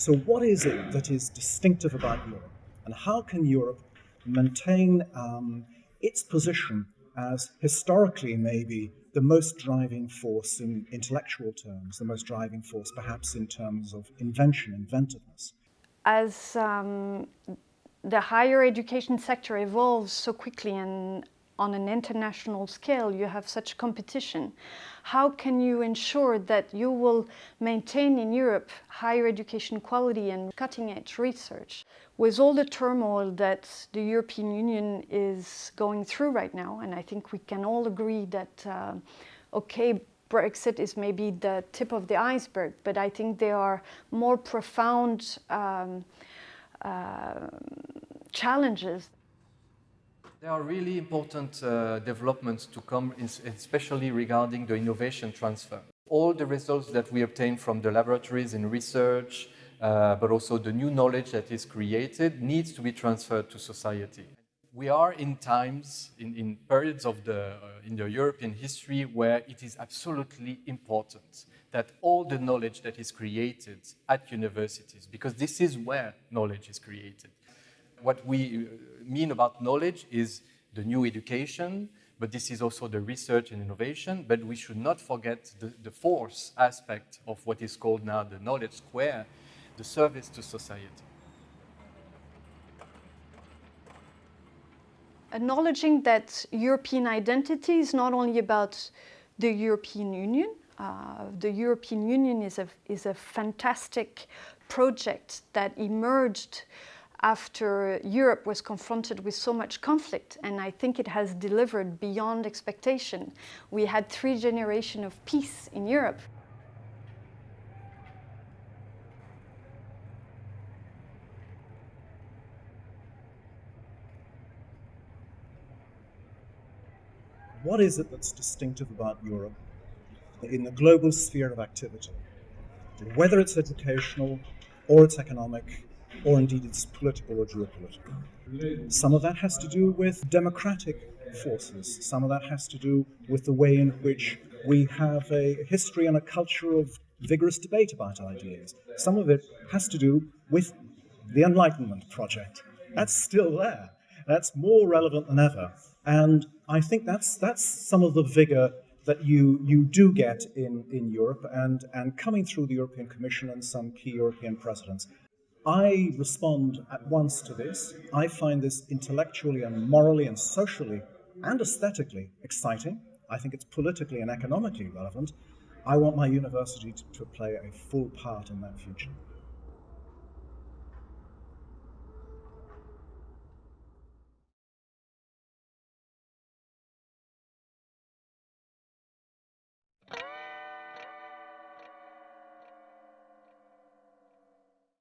So what is it that is distinctive about Europe? And how can Europe maintain um, its position as historically maybe the most driving force in intellectual terms, the most driving force perhaps in terms of invention, inventiveness? As um, the higher education sector evolves so quickly and on an international scale you have such competition. How can you ensure that you will maintain in Europe higher education quality and cutting edge research? With all the turmoil that the European Union is going through right now, and I think we can all agree that, uh, okay, Brexit is maybe the tip of the iceberg, but I think there are more profound um, uh, challenges there are really important uh, developments to come, especially regarding the innovation transfer. All the results that we obtain from the laboratories in research, uh, but also the new knowledge that is created needs to be transferred to society. We are in times, in, in periods of the, uh, in the European history where it is absolutely important that all the knowledge that is created at universities, because this is where knowledge is created, what we uh, mean about knowledge is the new education, but this is also the research and innovation, but we should not forget the, the force aspect of what is called now the knowledge square, the service to society. Acknowledging that European identity is not only about the European Union, uh, the European Union is a, is a fantastic project that emerged after Europe was confronted with so much conflict and I think it has delivered beyond expectation. We had three generations of peace in Europe. What is it that's distinctive about Europe in the global sphere of activity? Whether it's educational or it's economic or indeed it's political or geopolitical. Some of that has to do with democratic forces. Some of that has to do with the way in which we have a history and a culture of vigorous debate about ideas. Some of it has to do with the Enlightenment project. That's still there. That's more relevant than ever. And I think that's, that's some of the vigor that you, you do get in, in Europe and, and coming through the European Commission and some key European presidents. I respond at once to this. I find this intellectually and morally and socially and aesthetically exciting. I think it's politically and economically relevant. I want my university to, play a full part in that future.